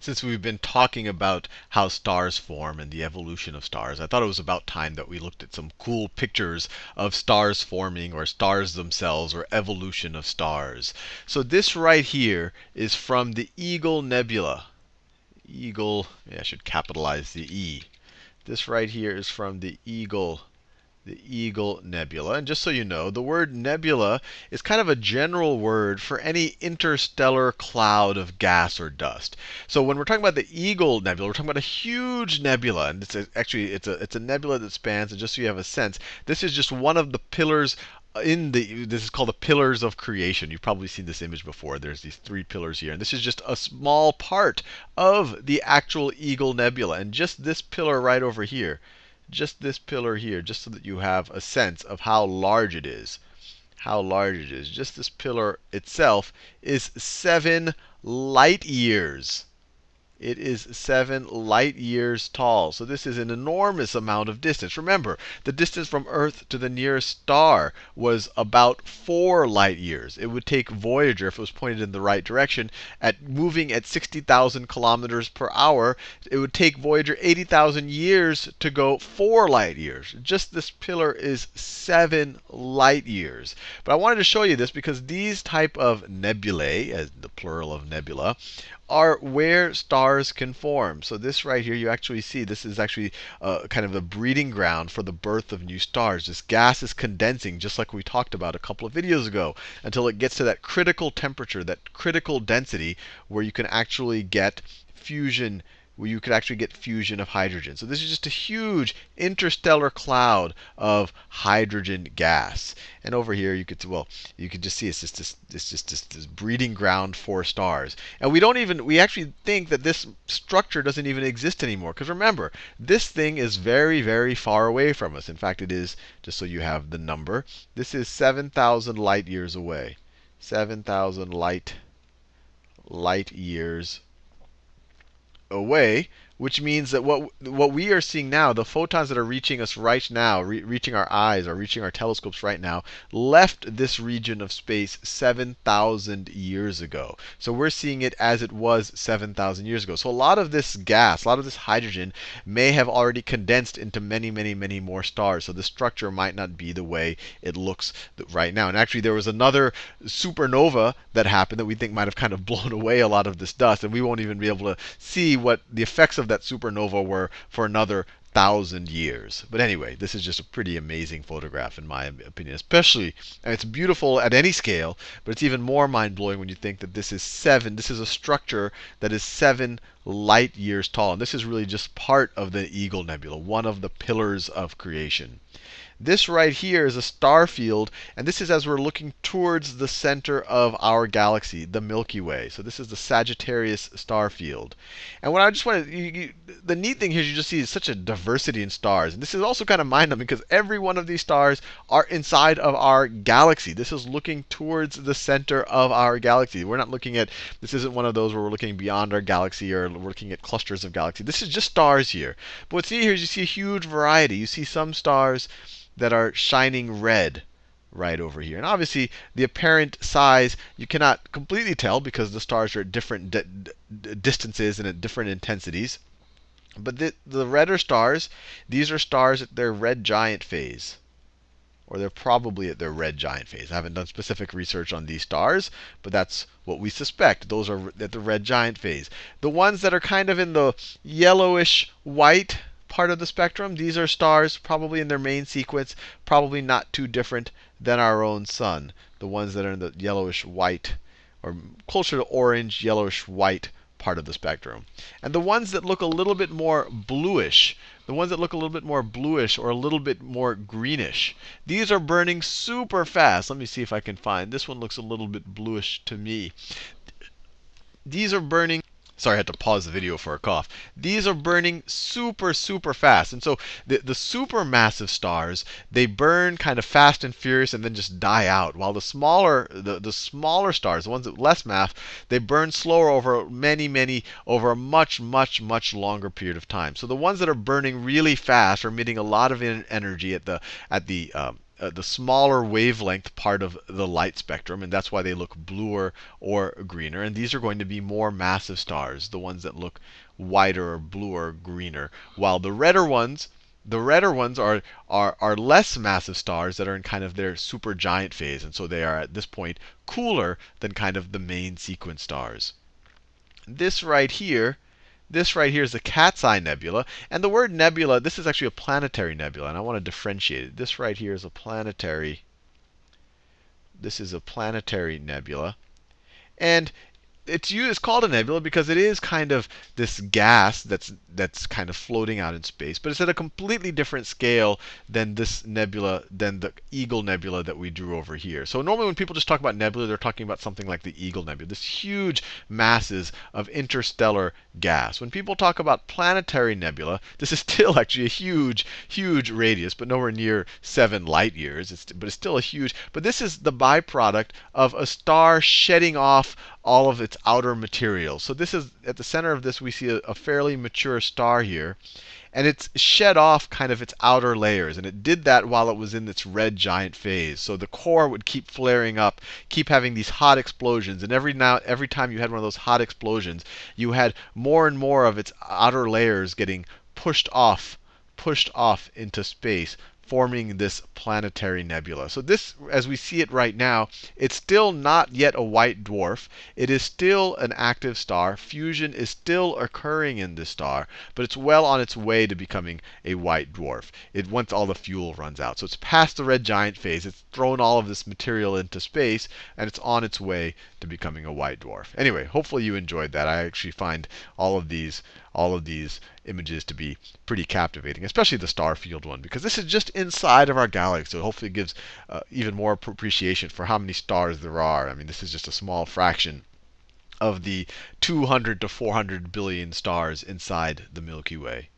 since we've been talking about how stars form and the evolution of stars, I thought it was about time that we looked at some cool pictures of stars forming or stars themselves or evolution of stars. So this right here is from the Eagle Nebula. Eagle, I should capitalize the E. This right here is from the Eagle the Eagle Nebula. And just so you know, the word nebula is kind of a general word for any interstellar cloud of gas or dust. So when we're talking about the Eagle Nebula, we're talking about a huge nebula. And it's a, actually it's a it's a nebula that spans, and just so you have a sense, this is just one of the pillars in the this is called the pillars of creation. You've probably seen this image before. There's these three pillars here, and this is just a small part of the actual Eagle Nebula. And just this pillar right over here just this pillar here, just so that you have a sense of how large it is. How large it is. Just this pillar itself is 7 light years. It is 7 light years tall. So this is an enormous amount of distance. Remember, the distance from Earth to the nearest star was about 4 light years. It would take Voyager, if it was pointed in the right direction, at moving at 60,000 kilometers per hour, it would take Voyager 80,000 years to go 4 light years. Just this pillar is 7 light years. But I wanted to show you this because these type of nebulae, as the plural of nebula, are where stars can form. So this right here, you actually see this is actually uh, kind of a breeding ground for the birth of new stars. This gas is condensing, just like we talked about a couple of videos ago, until it gets to that critical temperature, that critical density, where you can actually get fusion where you could actually get fusion of hydrogen. So this is just a huge interstellar cloud of hydrogen gas. And over here, you could well, you could just see it's just this, it's just this, this breeding ground for stars. And we don't even we actually think that this structure doesn't even exist anymore. Because remember, this thing is very, very far away from us. In fact, it is just so you have the number. This is 7,000 light years away. 7,000 light light years away which means that what what we are seeing now, the photons that are reaching us right now, re reaching our eyes or reaching our telescopes right now, left this region of space 7,000 years ago. So we're seeing it as it was 7,000 years ago. So a lot of this gas, a lot of this hydrogen may have already condensed into many, many, many more stars. So the structure might not be the way it looks right now. And actually, there was another supernova that happened that we think might have kind of blown away a lot of this dust, and we won't even be able to see what the effects of that supernova were for another thousand years. But anyway, this is just a pretty amazing photograph in my opinion. Especially, and it's beautiful at any scale, but it's even more mind-blowing when you think that this is seven. This is a structure that is seven light years tall. And this is really just part of the Eagle Nebula, one of the pillars of creation. This right here is a star field, and this is as we're looking towards the center of our galaxy, the Milky Way. So this is the Sagittarius star field. And what I just wanted, you, you, the neat thing here is you just see such a diversity in stars. And this is also kind of mind-numbing because every one of these stars are inside of our galaxy. This is looking towards the center of our galaxy. We're not looking at, this isn't one of those where we're looking beyond our galaxy or we're looking at clusters of galaxies. This is just stars here. But what's neat here is you see a huge variety. You see some stars that are shining red right over here. And obviously, the apparent size you cannot completely tell because the stars are at different distances and at different intensities. But the, the redder stars, these are stars at their red giant phase. Or they're probably at their red giant phase. I haven't done specific research on these stars, but that's what we suspect. Those are at the red giant phase. The ones that are kind of in the yellowish white part of the spectrum. These are stars probably in their main sequence, probably not too different than our own sun. The ones that are in the yellowish white, or closer to orange, yellowish white part of the spectrum. And the ones that look a little bit more bluish, the ones that look a little bit more bluish or a little bit more greenish, these are burning super fast. Let me see if I can find. This one looks a little bit bluish to me. These are burning Sorry, I had to pause the video for a cough. These are burning super, super fast. And so the, the supermassive stars, they burn kind of fast and furious and then just die out. While the smaller, the, the smaller stars, the ones with less mass, they burn slower over many, many, over a much, much, much longer period of time. So the ones that are burning really fast are emitting a lot of energy at the, at the um, uh, the smaller wavelength part of the light spectrum, and that's why they look bluer or greener. And these are going to be more massive stars, the ones that look whiter or bluer, greener, while the redder ones the redder ones are, are, are less massive stars that are in kind of their supergiant phase. And so they are at this point cooler than kind of the main sequence stars. This right here, this right here is the Cat's Eye Nebula. And the word nebula, this is actually a planetary nebula. And I want to differentiate it. This right here is a planetary. This is a planetary nebula. And it's called a nebula because it is kind of this gas that's that's kind of floating out in space, but it's at a completely different scale than this nebula, than the Eagle Nebula that we drew over here. So normally when people just talk about nebula, they're talking about something like the Eagle Nebula, this huge masses of interstellar gas. When people talk about planetary nebula, this is still actually a huge, huge radius, but nowhere near seven light years. It's, but it's still a huge. But this is the byproduct of a star shedding off all of its outer material. So this is at the center of this we see a, a, fairly mature star here. And it's shed off kind of its outer layers. And it did that while it was in its red giant phase. So the core would keep flaring up, keep having these hot explosions. And every now every time you had one of those hot explosions, you had more and more of its outer layers getting pushed off, pushed off into space forming this planetary nebula. So this, as we see it right now, it's still not yet a white dwarf. It is still an active star. Fusion is still occurring in this star, but it's well on its way to becoming a white dwarf. It once all the fuel runs out. So it's past the red giant phase. It's thrown all of this material into space, and it's on its way to becoming a white dwarf. Anyway, hopefully you enjoyed that. I actually find all of these all of these images to be pretty captivating, especially the star field one, because this is just inside of our galaxy. So hopefully it gives uh, even more appreciation for how many stars there are. I mean, this is just a small fraction of the 200 to 400 billion stars inside the Milky Way.